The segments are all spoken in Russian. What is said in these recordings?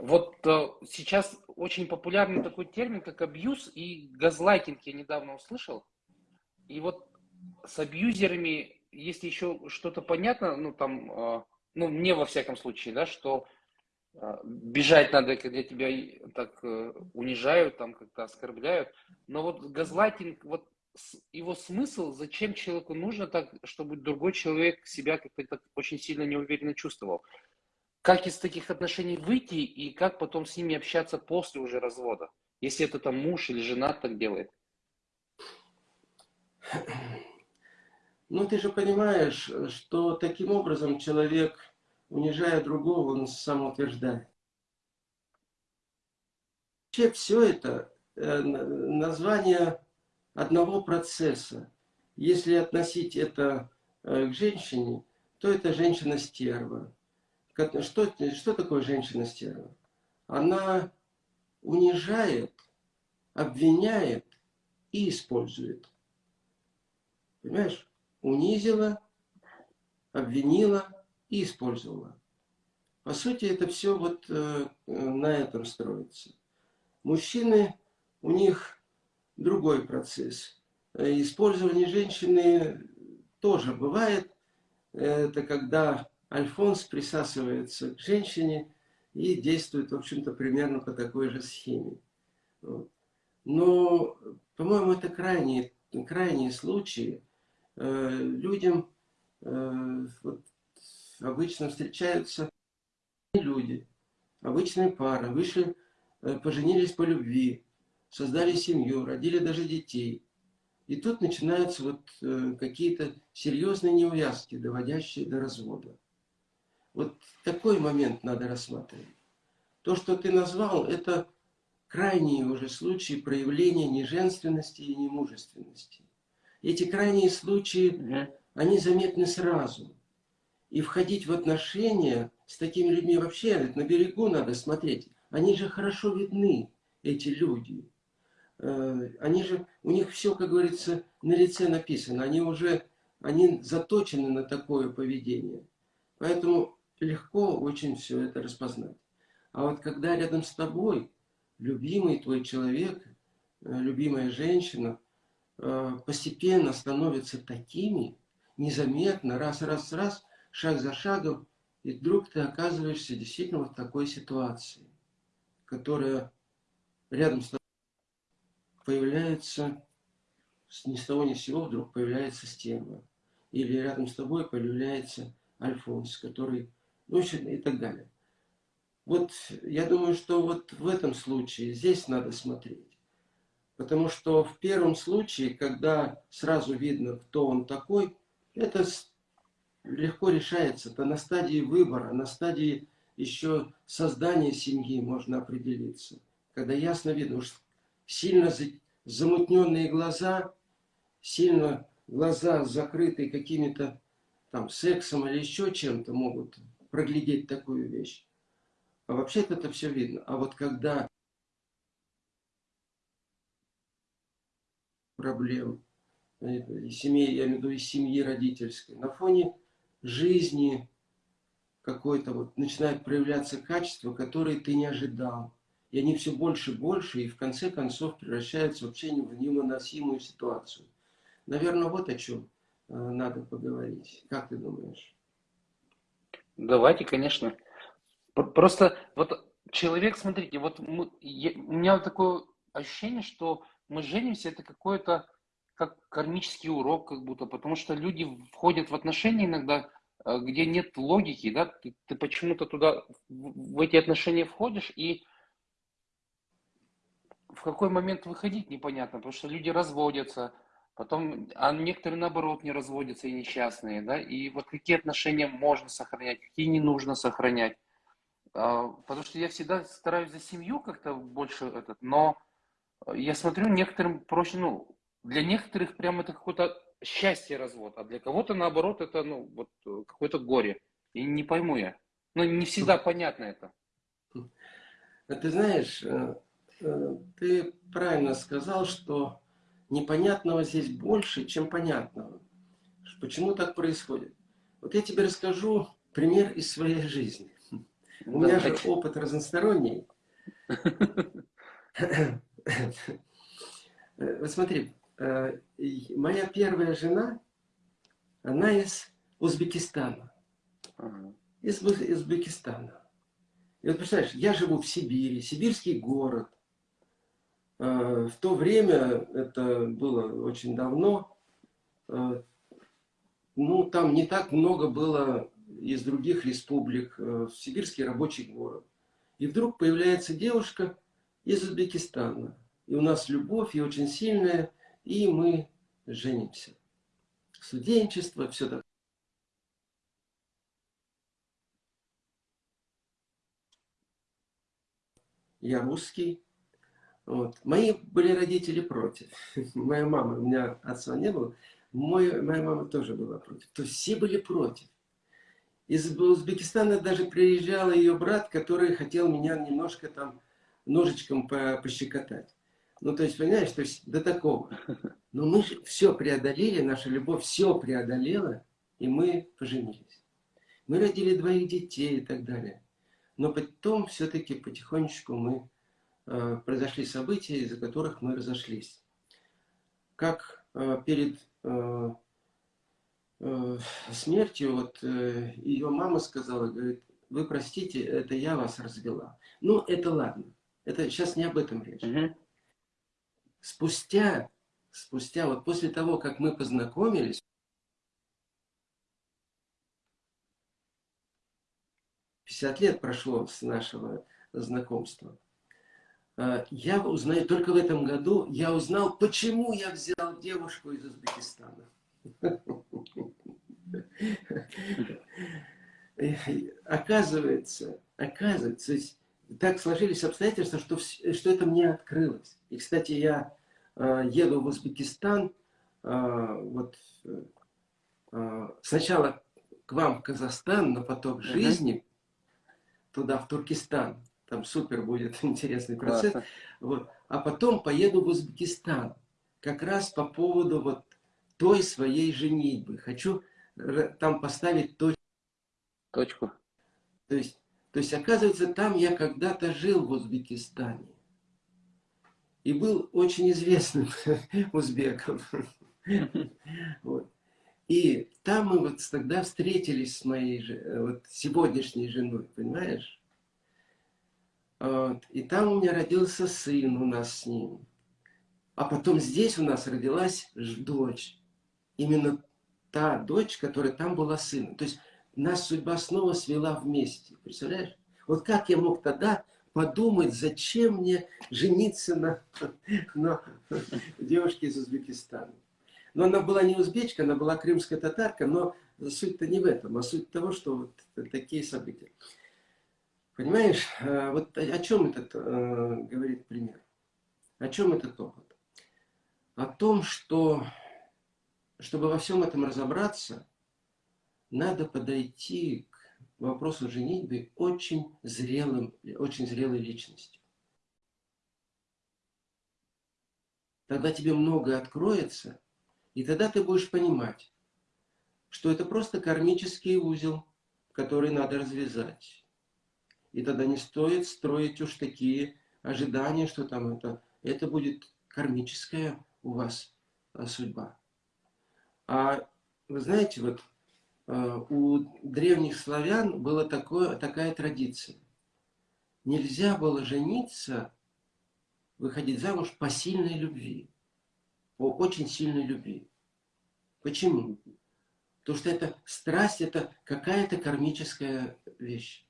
Вот э, сейчас очень популярный такой термин, как абьюз и газлайтинг, я недавно услышал. И вот с абьюзерами, если еще что-то понятно, ну там, э, ну мне во всяком случае, да, что э, бежать надо, когда тебя так э, унижают, там как-то оскорбляют. Но вот газлайтинг, вот его смысл, зачем человеку нужно так, чтобы другой человек себя как-то очень сильно неуверенно чувствовал как из таких отношений выйти и как потом с ними общаться после уже развода, если это там муж или жена так делает? Ну, ты же понимаешь, что таким образом человек, унижая другого, он самоутверждает. Вообще все это э, название одного процесса. Если относить это э, к женщине, то это женщина-стерва. Что, что такое женщина-стерва? Она унижает, обвиняет и использует. Понимаешь? Унизила, обвинила и использовала. По сути, это все вот э, на этом строится. Мужчины, у них другой процесс. Э, использование женщины тоже бывает. Это когда Альфонс присасывается к женщине и действует, в общем-то, примерно по такой же схеме. Вот. Но, по-моему, это крайние, крайние случаи. Э, людям э, вот, обычно встречаются люди, обычные пары, вышли, э, поженились по любви, создали семью, родили даже детей. И тут начинаются вот э, какие-то серьезные неувязки, доводящие до развода. Вот такой момент надо рассматривать. То, что ты назвал, это крайние уже случаи проявления неженственности и немужественности. Эти крайние случаи, они заметны сразу. И входить в отношения с такими людьми вообще, на берегу надо смотреть. Они же хорошо видны, эти люди. Э, они же, у них все, как говорится, на лице написано. Они уже, они заточены на такое поведение. Поэтому легко очень все это распознать. А вот когда рядом с тобой любимый твой человек, э, любимая женщина, э, постепенно становятся такими, незаметно, раз, раз, раз, шаг за шагом, и вдруг ты оказываешься действительно в такой ситуации, которая рядом с тобой появляется, ни с того ни с сего вдруг появляется стерва. Или рядом с тобой появляется Альфонс, который ну и так далее. Вот я думаю, что вот в этом случае здесь надо смотреть. Потому что в первом случае, когда сразу видно, кто он такой, это легко решается. Это на стадии выбора, на стадии еще создания семьи можно определиться. Когда ясно видно, уж сильно замутненные глаза, сильно глаза закрытые какими-то там сексом или еще чем-то могут проглядеть такую вещь. А вообще-то это все видно. А вот когда проблем, семьи, я имею в виду из семьи родительской, на фоне жизни какой-то вот начинают проявляться качества, которые ты не ожидал. И они все больше и больше, и в конце концов превращаются вообще в невыносимую ситуацию. Наверное, вот о чем э, надо поговорить. Как ты думаешь? Давайте, конечно. Просто вот человек, смотрите, вот мы, я, у меня такое ощущение, что мы женимся, это какой-то как кармический урок, как будто, потому что люди входят в отношения иногда, э, где нет логики, да, ты, ты почему-то туда, в эти отношения входишь, и в какой момент выходить непонятно, потому что люди разводятся, Потом, а некоторые наоборот не разводятся и несчастные, да, и вот какие отношения можно сохранять, какие не нужно сохранять. А, потому что я всегда стараюсь за семью как-то больше этот, но я смотрю, некоторым проще, ну, для некоторых прям это какое-то счастье развод, а для кого-то наоборот это, ну, вот какое-то горе. И не пойму я. Ну, не всегда понятно это. А ты знаешь, э, э, ты правильно сказал, что непонятного здесь больше, чем понятного. Почему так происходит? Вот я тебе расскажу пример из своей жизни. У меня же опыт разносторонний. Вот смотри, э, моя первая жена, она из Узбекистана. Из Узбекистана. И вот представляешь, я живу в Сибири, сибирский город. Э, в то время, это было очень давно, э, ну, там не так много было из других республик, в сибирский рабочий город. И вдруг появляется девушка из Узбекистана. И у нас любовь, и очень сильная, и мы женимся. Студенчество, все так. Я русский. Вот. Мои были родители против. Моя мама, у меня отца не было, мой, моя мама тоже была против. То есть все были против. Из Узбекистана даже приезжал ее брат, который хотел меня немножко там ножичком пощекотать. Ну, то есть, понимаешь, то есть до такого. Но мы все преодолели, наша любовь все преодолела, и мы поженились. Мы родили двоих детей и так далее. Но потом все-таки потихонечку мы произошли события, из-за которых мы разошлись. Как э, перед э, э, смертью, вот э, ее мама сказала, говорит, вы простите, это я вас развела. Ну, это ладно. Это сейчас не об этом речь. Угу. Спустя, спустя, вот после того, как мы познакомились, 50 лет прошло с нашего знакомства. А, я узнаю, только в этом году я узнал, почему я взял девушку из Узбекистана. Оказывается, оказывается, так сложились обстоятельства, что, что это мне открылось. И, кстати, я э, еду в Узбекистан, э, вот, э, сначала к вам в Казахстан на поток жизни, uh -huh. туда, в Туркестан. Там супер будет интересный процесс. Вот. А потом поеду в Узбекистан. Как раз по поводу вот той своей женитьбы. Хочу там поставить точку. Точку. То есть то есть, оказывается, там я когда-то жил в Узбекистане. И был очень известным узбеком. Вот. И там мы вот тогда встретились с моей вот, сегодняшней женой, понимаешь? Вот. И там у меня родился сын у нас с ним. А потом здесь у нас родилась дочь. Именно та дочь, которая там была сыном. То есть нас судьба снова свела вместе. Представляешь? Вот как я мог тогда подумать, зачем мне жениться на, на девушке из Узбекистана. Но она была не узбечка, она была крымская татарка, но суть-то не в этом, а суть того, что вот такие события. Понимаешь, э, вот о чем этот э, говорит пример? О чем этот опыт? О том, что, чтобы во всем этом разобраться, надо подойти к вопросу женитьбы очень зрелым, очень зрелой личностью. Тогда тебе многое откроется, и тогда ты будешь понимать, что это просто кармический узел, который надо развязать. И тогда не стоит строить уж такие ожидания, что там это, это будет кармическая у вас а, судьба. А вы знаете, вот Э, у древних славян была такое, такая традиция. Нельзя было жениться, выходить замуж по сильной любви, по очень сильной любви. Почему? Потому что это страсть, это какая-то кармическая вещь.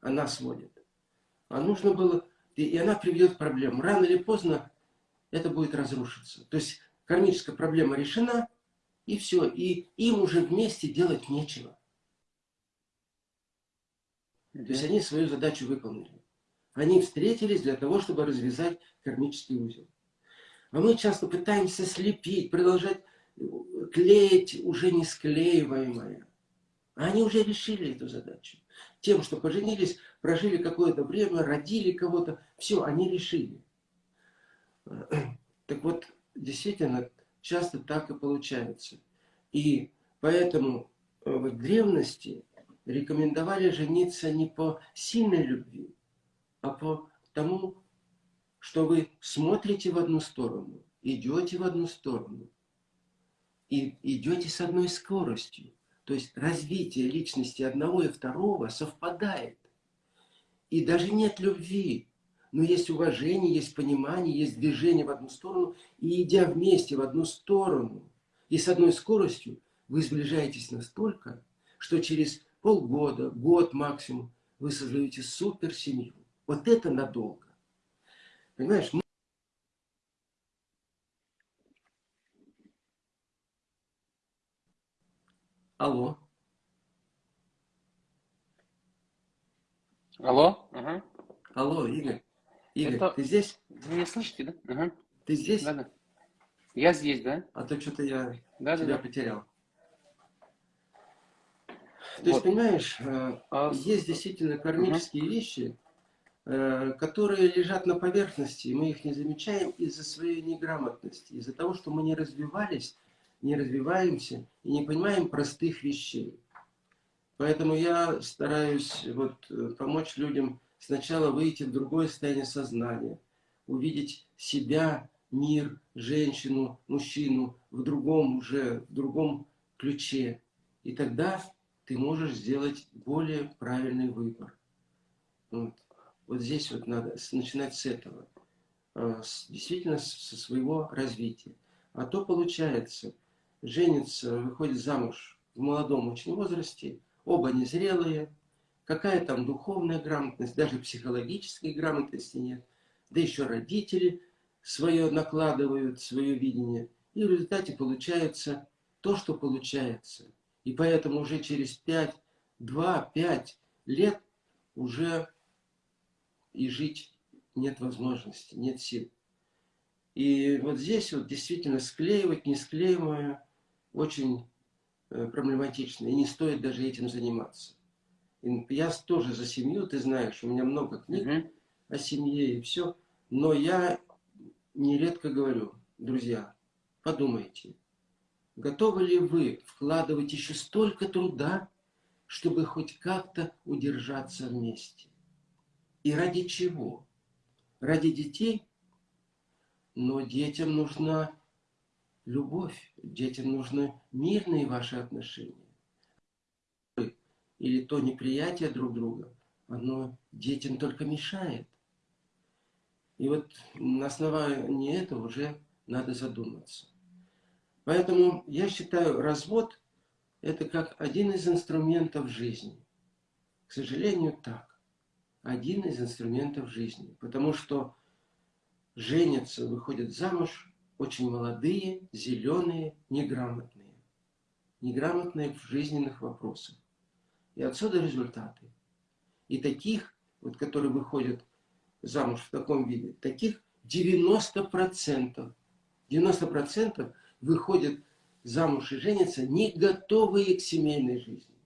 Она сводит. А нужно было, и она приведет к проблемам. Рано или поздно это будет разрушиться. То есть кармическая проблема решена, и все. И им уже вместе делать нечего. То есть они свою задачу выполнили. Они встретились для того, чтобы развязать кармический узел. А мы часто пытаемся слепить, продолжать э, клеить уже не склеиваемое. А они уже решили эту задачу. Тем, что поженились, прожили какое-то время, родили кого-то, все, они решили. Так вот, действительно, часто так и получается. И поэтому э, в древности рекомендовали жениться не по сильной любви, а по тому, что вы смотрите в одну сторону, идете в одну сторону, и идете с одной скоростью. То есть развитие личности одного и второго совпадает. И даже нет любви, но есть уважение, есть понимание, есть движение в одну сторону. И идя вместе в одну сторону и с одной скоростью, вы сближаетесь настолько, что через полгода, год максимум, вы создаете супер семью. Вот это надолго. Понимаешь? Алло. Алло? Ага. Алло, Игорь. Игорь, Это... ты здесь? Вы меня слышите, да? Ага. Ты здесь? Да, да. Я здесь, да? А то что-то я да, тебя да, да. потерял. То Вот. есть, понимаешь, э, А, есть действительно кармические вещи, э, которые лежат на поверхности, и мы их не замечаем из-за своей неграмотности, из-за того, что мы не развивались, не развиваемся и не понимаем простых вещей. Поэтому я стараюсь вот, помочь людям сначала выйти в другое состояние сознания, увидеть себя, мир, женщину, мужчину в другом уже, в другом ключе. И тогда ты можешь сделать более правильный выбор. Вот, вот здесь вот надо начинать с этого. А, Действительно, со своего развития. А то получается, женится, выходит замуж в молодом очень возрасте, оба незрелые, какая там духовная грамотность, даже психологической грамотности нет, да еще родители свое накладывают, свое видение, и в результате получается то, что получается. И поэтому уже через 5, 2, 5 лет уже и жить нет возможности, нет сил. И вот здесь вот действительно склеивать несклеиваемое очень э, проблематично, и не стоит даже этим заниматься. И я тоже за семью, ты знаешь, у меня много книг Мгм. о семье и все, но я нередко говорю, друзья, подумайте, готовы ли вы вкладывать еще столько труда, чтобы хоть как-то удержаться вместе? И ради чего? Ради детей? Но детям нужна любовь, детям нужны мирные ваши отношения. Или то неприятие друг друга, оно детям только мешает. И вот на основании этого уже надо задуматься. Поэтому я считаю, развод – это как один из инструментов жизни. К сожалению, так. Один из инструментов жизни. Потому что женятся, выходят замуж очень молодые, зеленые, неграмотные. Неграмотные в жизненных вопросах. И отсюда результаты. И таких, вот, которые выходят замуж в таком виде, таких 90%. 90% выходят замуж и женятся не готовые к семейной жизни.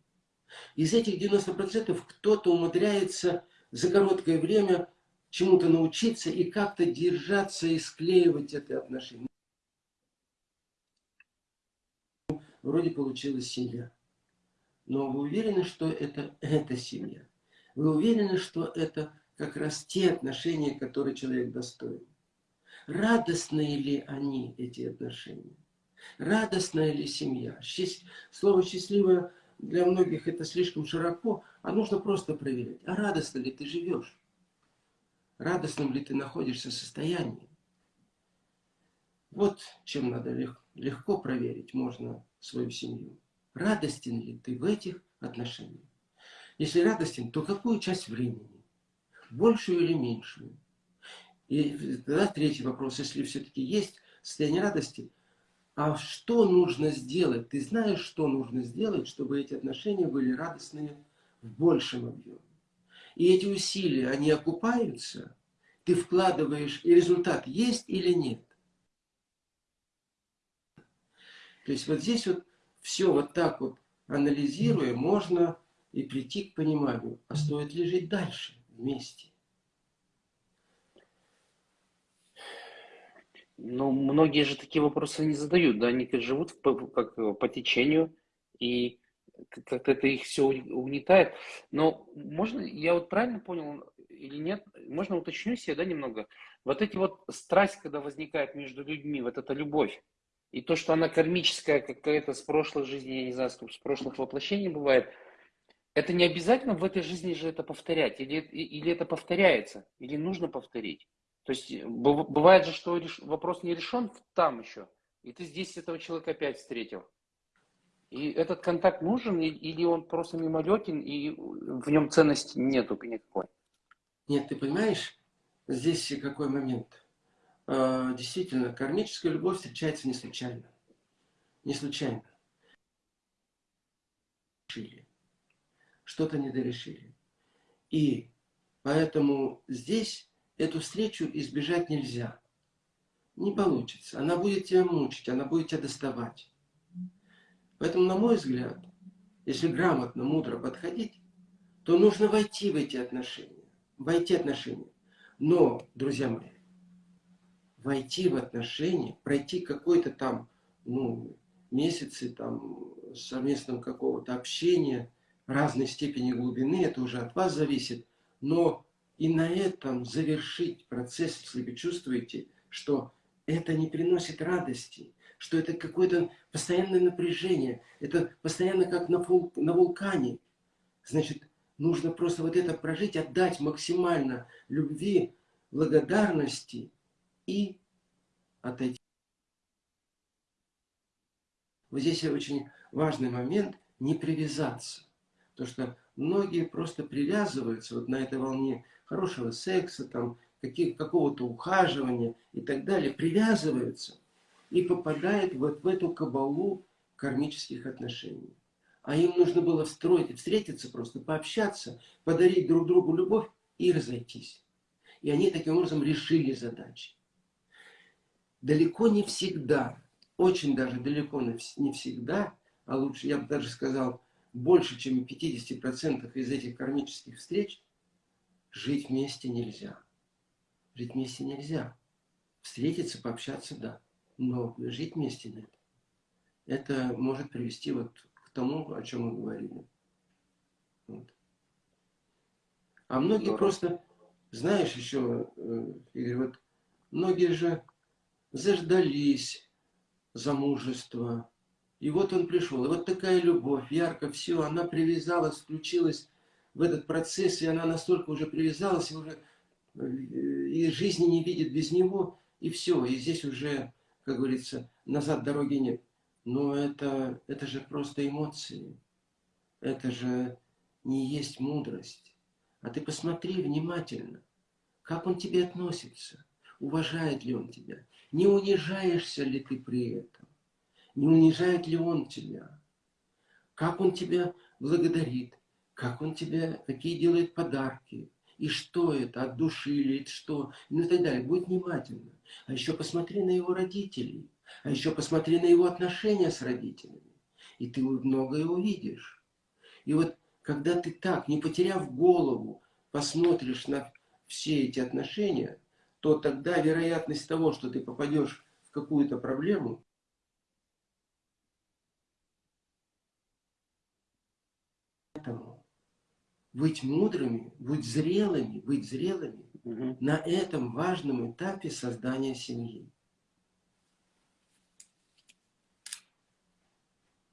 Из этих 90% кто-то умудряется за короткое время чему-то научиться и как-то держаться и склеивать это отношение. Вроде получилась семья. Но вы уверены, что это эта семья? Вы уверены, что это как раз те отношения, которые человек достоин? Радостные ли они, эти отношения? Радостная ли семья? Счаст... Слово «счастливое» для многих это слишком широко, а нужно просто проверять, а радостно ли ты живешь? Радостным ли ты находишься состоянии? Вот чем надо лег... легко проверить можно свою семью. Радостен ли ты в этих отношениях? Если радостен, то какую часть времени? Большую или меньшую? И тогда третий вопрос, если все-таки есть состояние радости, а что нужно сделать? Ты знаешь, что нужно сделать, чтобы эти отношения были радостные в большем объеме? И эти усилия, они окупаются? Ты вкладываешь, и результат есть или нет? То есть вот здесь вот все вот так вот анализируя, можно и прийти к пониманию, а стоит ли жить дальше вместе? Ну, многие же такие вопросы не задают, да, они живут по, как, э, по течению, и как-то это их все угнетает. Но можно, я вот правильно понял или нет, можно уточню себе, да, немного. Вот эти вот страсть, когда возникает между людьми, вот эта любовь, и то, что она кармическая какая-то с прошлой жизни, я не знаю, с прошлых воплощений бывает, это не обязательно в этой жизни же это повторять, или, или это повторяется, или нужно повторить. То есть бывает же, что вопрос не решен там еще, и ты здесь этого человека опять встретил. И этот контакт нужен, или он просто мимолетен, и в нем ценности нету никакой? Нет, ты понимаешь, здесь какой момент. А, действительно, кармическая любовь встречается не случайно. Не случайно. Что-то недорешили. И поэтому здесь эту встречу избежать нельзя. Не получится. Она будет тебя мучить, она будет тебя доставать. Поэтому, на мой взгляд, если грамотно, мудро подходить, то нужно войти в эти отношения. Войти в отношения. Но, друзья мои, войти в отношения, пройти какой-то там, ну, месяцы там совместного какого-то общения, разной степени глубины, это уже от вас зависит. Но и на этом завершить процесс, если вы чувствуете, что это не приносит радости, что это какое-то постоянное напряжение, это постоянно как на, вул, на вулкане. Значит, нужно просто вот это прожить, отдать максимально любви, благодарности и отойти. Вот здесь очень важный момент – не привязаться. Потому что многие просто привязываются вот на этой волне хорошего секса, там, какого-то ухаживания и так далее, привязываются и попадают вот в эту кабалу кармических отношений. А им нужно было встроить, встретиться просто, пообщаться, подарить друг другу любовь и разойтись. И они таким образом решили задачи. Далеко не всегда, очень даже далеко не всегда, а лучше, я бы даже сказал, больше, чем 50% из этих кармических встреч, жить вместе нельзя. Жить вместе нельзя. Встретиться, пообщаться, да. Но жить вместе нет. Это может привести вот к тому, о чем мы говорили. Вот. А многие Здорово. просто, знаешь, еще, э, Игорь, вот многие же заждались замужества. И вот он пришел. И вот такая любовь, ярко все, она привязалась, включилась в этот процесс, и она настолько уже привязалась, и уже э, и жизни не видит без него, и все. И здесь уже, как говорится, назад дороги нет. Но это, это же просто эмоции. Это же не есть мудрость. А ты посмотри внимательно, как он тебе относится. Уважает ли он тебя? Не унижаешься ли ты при этом? Не унижает ли он тебя? Как он тебя благодарит? Как он тебе, какие делает подарки? И что это, от души или что? Ну и так далее. Будь внимательна. А еще посмотри на его родителей. А еще посмотри на его отношения с родителями. И ты многое увидишь. И вот когда ты так, не потеряв голову, посмотришь на все эти отношения, то тогда вероятность того, что ты попадешь в какую-то проблему, быть мудрыми, быть зрелыми, быть зрелыми угу. на этом важном этапе создания семьи.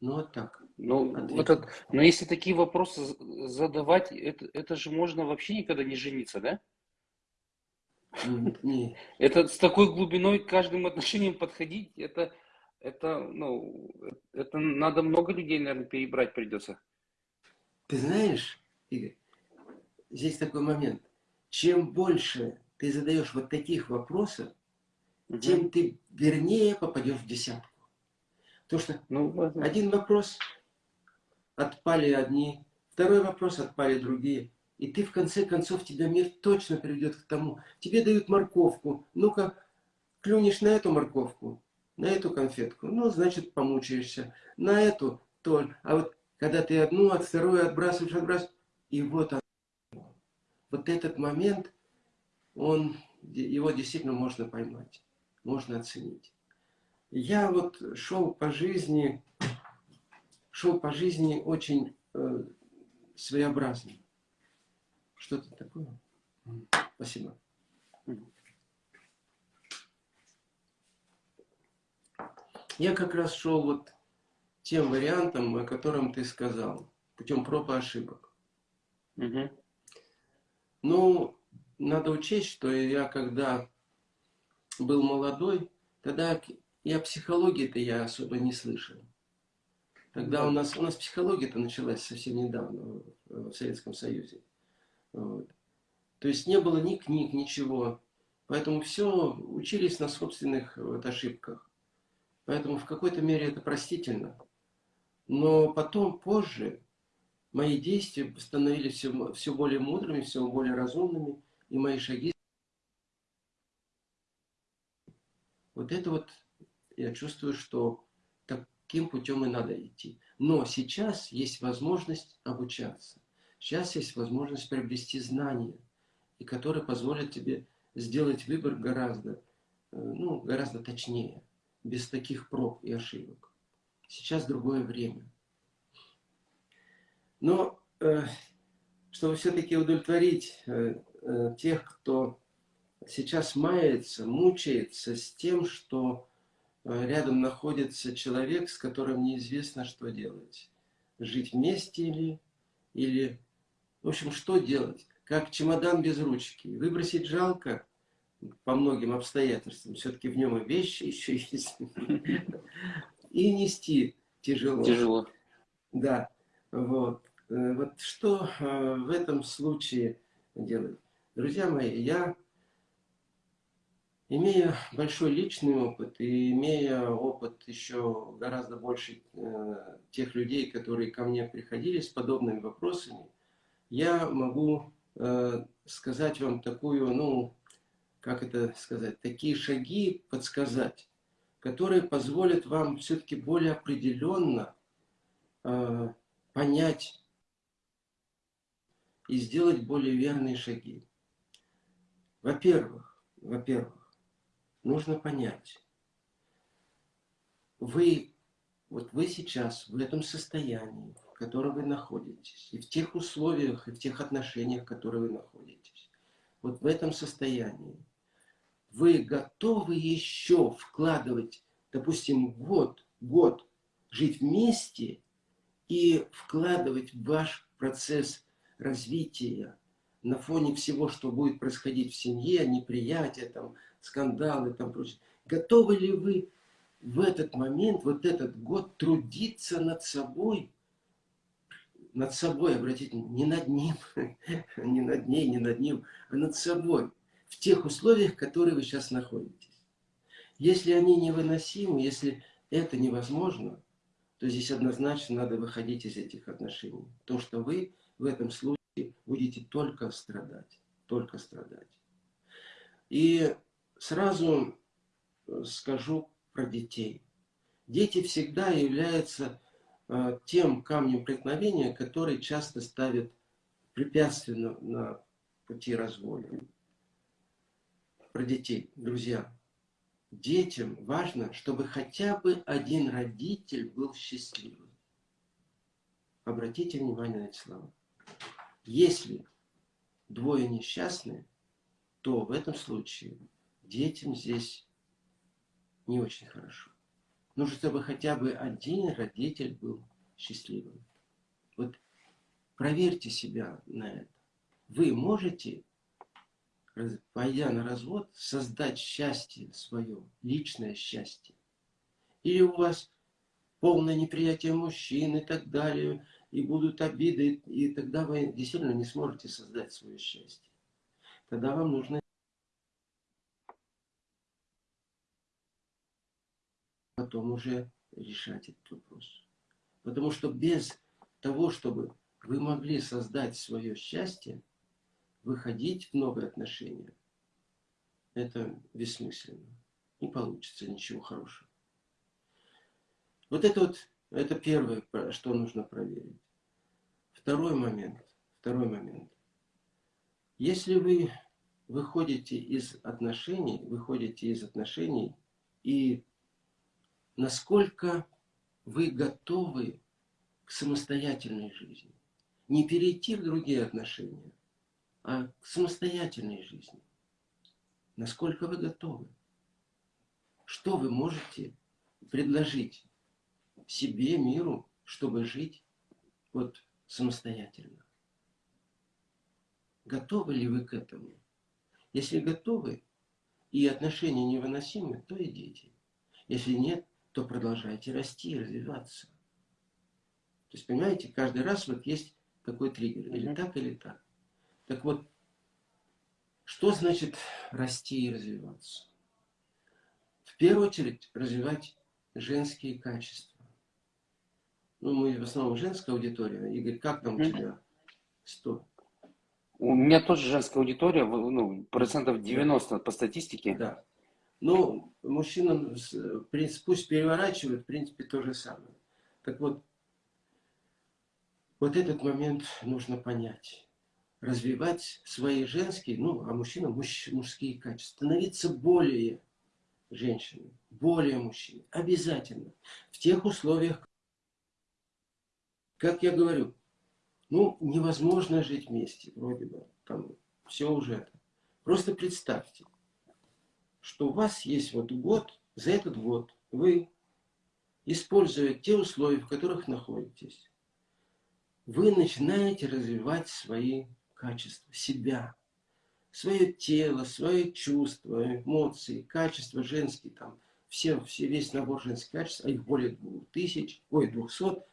Ну вот так. Ну, этот, но если такие вопросы задавать, это, это же можно вообще никогда не жениться, да? Нет. Это с такой глубиной к каждым отношениям подходить, это, это, ну, это надо много людей, наверное, перебрать придется. Ты знаешь, Игорь, здесь такой момент. Чем больше ты задаешь вот таких вопросов, угу. тем ты вернее попадешь в десятку. Потому что ну, один вопрос отпали одни, второй вопрос отпали другие. И ты в конце концов, тебя мир точно приведет к тому. Тебе дают морковку. Ну-ка, клюнешь на эту морковку, на эту конфетку. Ну, значит, помучаешься. На эту тоже. А вот когда ты одну от второй отбрасываешь, отбрасываешь, и вот оно. Вот этот момент, он, его действительно можно поймать, можно оценить. Я вот шел по жизни шел по жизни очень э, своеобразным. Что-то такое. Спасибо. Я как раз шел вот тем вариантом, о котором ты сказал, путем проб и ошибок. Угу. Ну, надо учесть, что я когда был молодой, тогда о психологии-то я особо не слышал. Тогда у нас, у нас психология-то началась совсем недавно в Советском Союзе. Вот. То есть не было ни книг, ничего. Поэтому все учились на собственных вот, ошибках. Поэтому в какой-то мере это простительно. Но потом, позже, мои действия становились все, все более мудрыми, все более разумными, и мои шаги. Вот это вот я чувствую, что таким путем и надо идти. Но сейчас есть возможность обучаться. Сейчас есть возможность приобрести знания, и которые позволят тебе сделать выбор гораздо, э, ну, гораздо точнее, без таких проб и ошибок. Сейчас другое время. Но э, чтобы все-таки удовлетворить э, э, тех, кто сейчас мается, мучается с тем, что рядом находится человек, с которым неизвестно, что делать. Жить вместе или, или... В общем, что делать? Как чемодан без ручки. Выбросить жалко по многим обстоятельствам. Все-таки в нем и вещи еще есть. И нести тяжело. Тяжело. Да. Вот. Э, вот что э, в этом случае делать? Друзья мои, я, имея большой личный опыт и имея опыт еще гораздо больше э, тех людей, которые ко мне приходили с подобными вопросами, я могу сказать вам такую, ну, как это сказать, такие шаги подсказать, которые позволят вам все-таки более определенно понять и сделать более верные шаги. Во-первых, во-первых, нужно понять, вы, вот вы сейчас в этом состоянии, в котором вы находитесь, и в тех условиях, и в тех отношениях, в которых вы находитесь, вот в этом состоянии, вы готовы еще вкладывать, допустим, год, год жить вместе и вкладывать в ваш процесс развития, на фоне всего, что будет происходить в семье, неприятия, там, скандалы, там, прочее. Готовы ли вы в этот момент, вот этот год трудиться над собой, над собой, обратите, не над ним, не над ней, не над ним, а над собой, в тех условиях, в которых вы сейчас находитесь. Если они невыносимы, если это невозможно, то здесь однозначно надо выходить из этих отношений. То, что вы в этом случае будете только страдать, только страдать. И сразу э, скажу про детей. Дети всегда являются э, тем камнем преткновения, который часто ставит препятственно на пути развода. Про детей, друзья. Детям важно, чтобы хотя бы один родитель был счастливым. Обратите внимание на эти слова. Если двое несчастны, то в этом случае детям здесь не очень хорошо. Нужно, чтобы хотя бы один родитель был счастливым. Вот проверьте себя на это. Вы можете, пойдя на развод, создать счастье свое, личное счастье? Или у вас полное неприятие мужчин и так далее, и будут обиды, и тогда вы действительно не сможете создать свое счастье. Тогда вам нужно потом уже решать этот вопрос. Потому что без того, чтобы вы могли создать свое счастье, выходить в новые отношения, это бессмысленно. Не получится ничего хорошего. Вот это вот это первое, что нужно проверить. Второй момент. Второй момент. Если вы выходите из отношений, выходите из отношений, и насколько вы готовы к самостоятельной жизни. Не перейти в другие отношения, а к самостоятельной жизни. Насколько вы готовы? Что вы можете предложить себе, миру, чтобы жить вот самостоятельно? Готовы ли вы к этому? Если готовы, и отношения невыносимы, то идите. Если нет, то продолжайте расти и развиваться. То есть, понимаете, каждый раз вот есть такой триггер. Или так, или так. Так вот, что значит расти и развиваться? В первую очередь, развивать женские качества. Ну, мы в основном женская аудитория. Игорь, как там у тебя? Сто. У меня тоже женская аудитория, ну, процентов 90 по статистике. Да. Ну, мужчинам, пусть переворачивают, в принципе, то же самое. Так вот, вот этот момент нужно понять. Развивать свои женские, ну, а мужчинам муж, мужские качества. Становиться более женщиной, более мужчиной. Обязательно. В тех условиях, как я говорю, ну, невозможно жить вместе, вроде бы. Там все уже. Просто представьте, что у вас есть вот год, за этот год вы, используя те условия, в которых находитесь, вы начинаете развивать свои качества, себя, свое тело, свои чувства, эмоции, качества женские, там, все, все, весь набор женских качеств, а их более двух тысяч, ой, двухсот,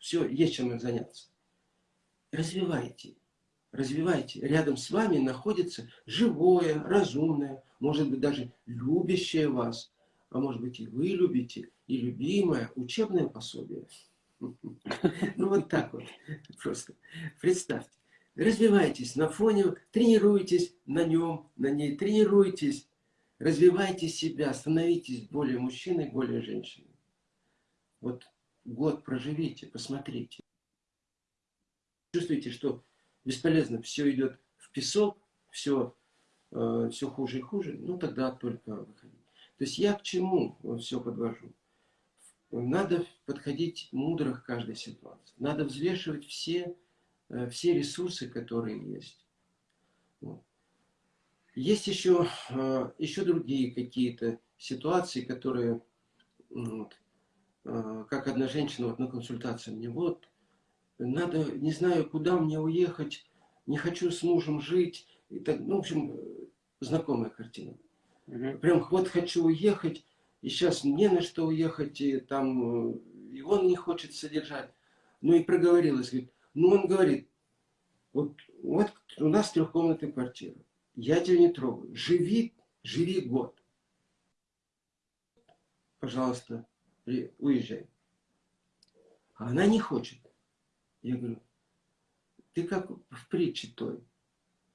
все, есть чем их заняться. Развивайте, развивайте. Рядом с вами находится живое, разумное, может быть, даже любящее вас, а может быть, и вы любите, и любимое учебное пособие. Ну, вот так вот. Просто представьте. Развивайтесь на фоне, тренируйтесь на нем, на ней, тренируйтесь. Развивайте себя, становитесь более мужчиной, более женщиной. Вот год проживите, посмотрите. Чувствуете, что бесполезно, все идет в песок, все, э, все хуже и хуже, ну тогда только выходить. То есть я к чему все подвожу? Надо подходить мудро к каждой ситуации. Надо взвешивать все, э, все ресурсы, которые есть. Вот. Есть еще, э, еще другие какие-то ситуации, которые, вот, как одна женщина вот на консультации мне, вот, надо, не знаю, куда мне уехать, не хочу с мужем жить. И так, ну, в общем, знакомая картина. Угу. Прям вот хочу уехать, и сейчас не на что уехать, и там и он не хочет содержать. Ну и проговорилась, говорит, ну он говорит, вот, вот у нас трехкомнатная квартира, я тебя не трогаю, живи, живи год. Пожалуйста, уезжай. А она не хочет. Я говорю, ты как в притче той.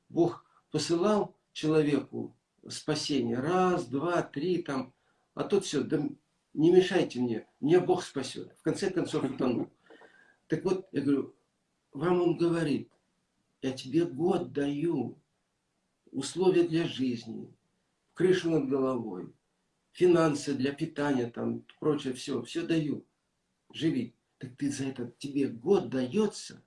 Бог посылал человеку спасение. Раз, два, три, там. А тут все, да не мешайте мне, меня Бог спасет. В конце концов утонул. Так вот, я говорю, вам он говорит, я тебе год даю, условия для жизни, крышу над головой, финансы для питания, там, прочее, все, все даю. Живи. Так ты за это, тебе год дается,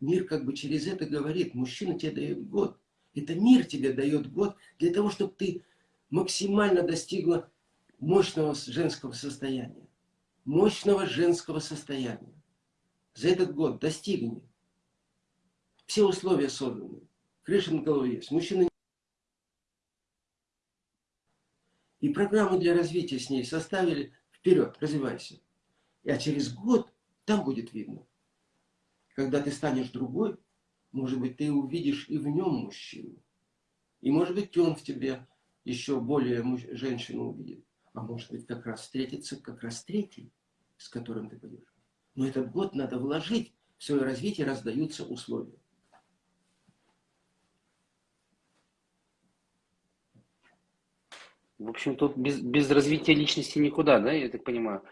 мир как бы через это говорит, мужчина тебе дает год. Это мир тебе дает год для того, чтобы ты максимально достигла мощного женского состояния. Мощного женского состояния. За этот год достигни. Все условия созданы. Крыша над головой есть. Мужчина И программу для развития с ней составили. Вперед, развивайся. А через год там будет видно. Когда ты станешь другой, может быть, ты увидишь и в нем мужчину. И может быть, он в тебе еще более женщину увидит. А может быть, как раз встретится как раз третий, с которым ты пойдешь. Но этот год надо вложить в свое развитие, раздаются условия. В общем, тут без, без развития личности никуда, да, я так понимаю?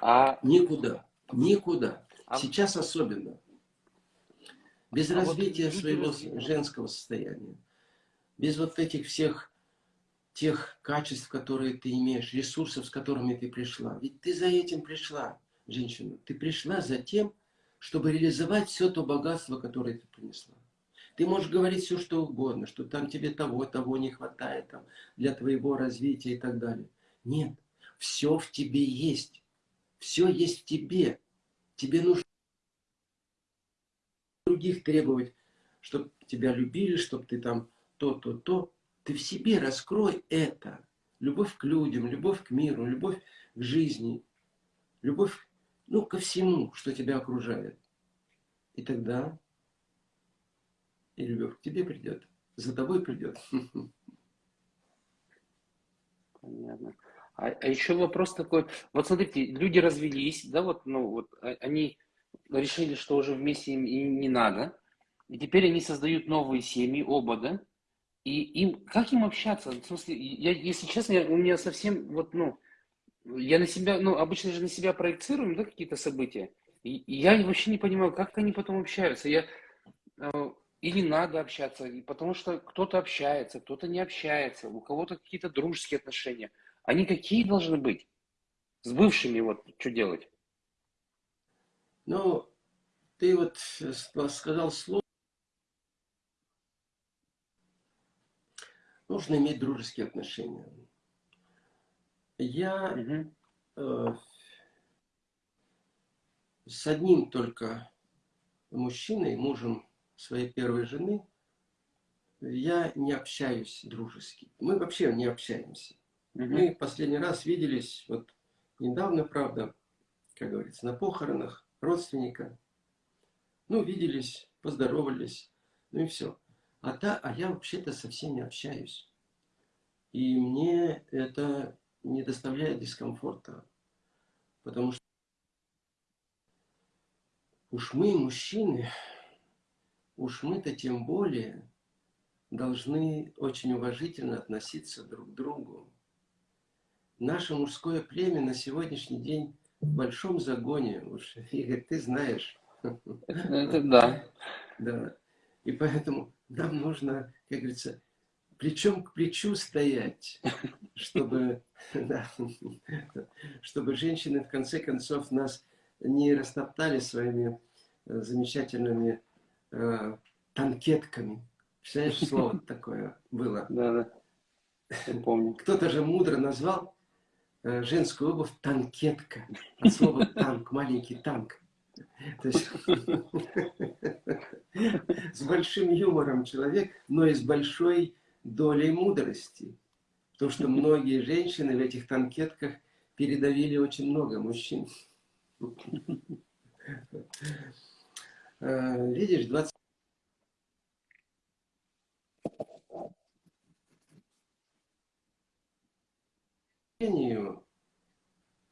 А... Никуда, никуда. А... Сейчас особенно. Без а развития вот своего женского состояния. Без вот этих всех тех качеств, которые ты имеешь, ресурсов, с которыми ты пришла. Ведь ты за этим пришла, женщина. Ты пришла за тем, чтобы реализовать все то богатство, которое ты принесла. Ты можешь говорить все, что угодно, что там тебе того, того не хватает там, для твоего развития и так далее. Нет, все в тебе есть. Все есть в тебе. Тебе нужно других требовать, чтобы тебя любили, чтобы ты там то, то, то. Ты в себе раскрой это. Любовь к людям, любовь к миру, любовь к жизни, любовь ну, ко всему, что тебя окружает. И тогда и любовь к тебе придет, за тобой придет. Понятно. А, а еще вопрос такой, вот смотрите, люди развелись, да, вот, ну, вот а, они решили, что уже вместе им и не надо, и теперь они создают новые семьи, оба, да, и им, как им общаться? В смысле, я, если честно, я, у меня совсем, вот, ну, я на себя, ну, обычно же на себя проецируем, да, какие-то события, и, и я вообще не понимаю, как они потом общаются. Я, э, или надо общаться, потому что кто-то общается, кто-то не общается, у кого-то какие-то дружеские отношения. Они какие должны быть? С бывшими вот что делать? Ну, ты вот сказал слово. Нужно иметь дружеские отношения. Я угу. э, с одним только мужчиной, мужем своей первой жены, я не общаюсь дружески. Мы вообще не общаемся. Угу. Мы последний раз виделись, вот недавно, правда, как говорится, на похоронах родственника. Ну, виделись, поздоровались, ну и все. А, та, а я вообще-то со всеми общаюсь. И мне это не доставляет дискомфорта. Потому что уж мы, мужчины, уж мы-то тем более должны очень уважительно относиться друг к другу. Наше мужское племя на сегодняшний день в большом загоне. Уж, Игорь, ты знаешь. Это да. Да. И поэтому нам нужно, как говорится, плечом к плечу стоять, чтобы, да, чтобы женщины в конце концов нас не растоптали своими э, замечательными э, танкетками. Представляешь, слово такое было? Да, да. помню. Кто-то же мудро назвал э, женскую обувь танкетка. От слова танк, маленький танк. То есть с большим юмором человек, но и с большой долей мудрости. То, что многие женщины в этих танкетках передавили очень много мужчин. Э, видишь, 20...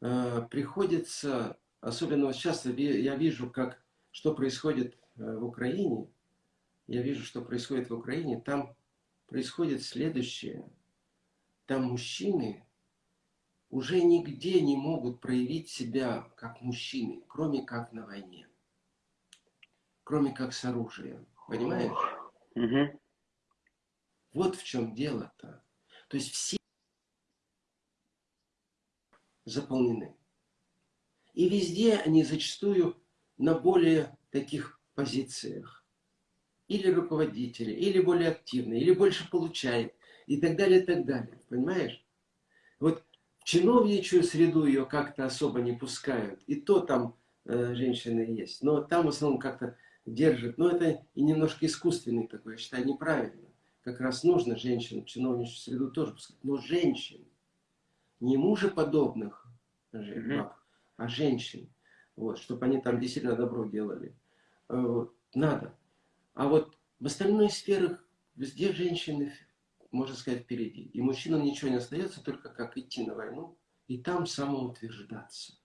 Э, приходится, особенно вот сейчас я вижу, как, что происходит э, в Украине, я вижу, что происходит в Украине, там происходит следующее. Там мужчины уже нигде не могут проявить себя как мужчины, кроме как на войне кроме как с оружием. Понимаешь? Угу. Вот в чем дело-то. То есть все заполнены. И везде они зачастую на более таких позициях. Или руководители, или более активные, или больше получает, и так далее, и так далее. Понимаешь? Вот в чиновничью среду ее как-то особо не пускают. И то там э, женщины есть. Но там в основном как-то держит. Но это и немножко искусственный такой, я считаю, неправильно. Как раз нужно женщин в чиновничью среду тоже пускать. Но женщин, не мужеподобных баб, а женщин. Вот, чтобы они там действительно добро делали. Э, вот, надо. А вот в остальных сферах везде женщины, можно сказать, впереди. И мужчинам ничего не остается, только как идти на войну и там самоутверждаться.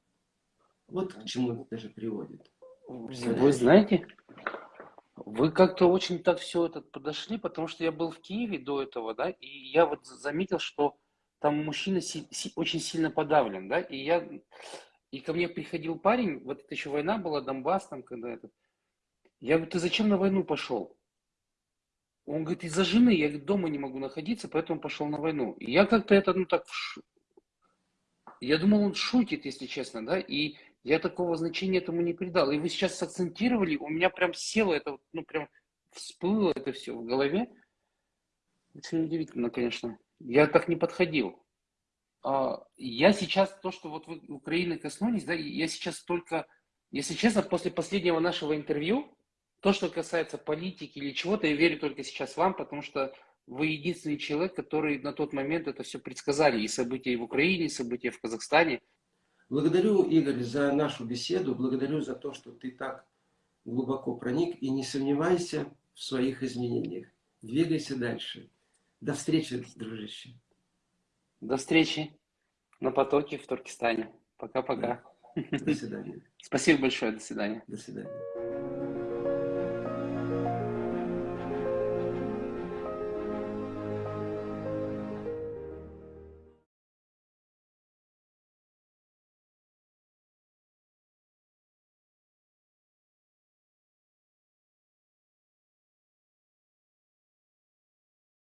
Вот к чему это даже приводит. Вы знаете, вы как-то очень так все это подошли, потому что я был в Киеве до этого, да, и я вот заметил, что там мужчина си си очень сильно подавлен, да, и я, и ко мне приходил парень, вот это еще война была, Донбасс там, когда это, я говорю, ты зачем на войну пошел? Он говорит, из-за жены, я говорит, дома не могу находиться, поэтому пошел на войну. И я как-то это, ну так, я думал, он шутит, если честно, да, и Я такого значения этому не придал. И вы сейчас сакцентировали, у меня прям село это, ну прям всплыло это все в голове. Очень удивительно, конечно. Я так не подходил. А, я сейчас, то, что вот вы Украины коснулись, да, я сейчас только, если честно, после последнего нашего интервью, то, что касается политики или чего-то, я верю только сейчас вам, потому что вы единственный человек, который на тот момент это все предсказали. И события в Украине, и события в Казахстане. Благодарю, Игорь, за нашу беседу. Благодарю за то, что ты так глубоко проник. И не сомневайся в своих изменениях. Двигайся дальше. До встречи, дружище. До встречи на потоке в Туркестане. Пока-пока. До свидания. Спасибо большое. До свидания. До свидания.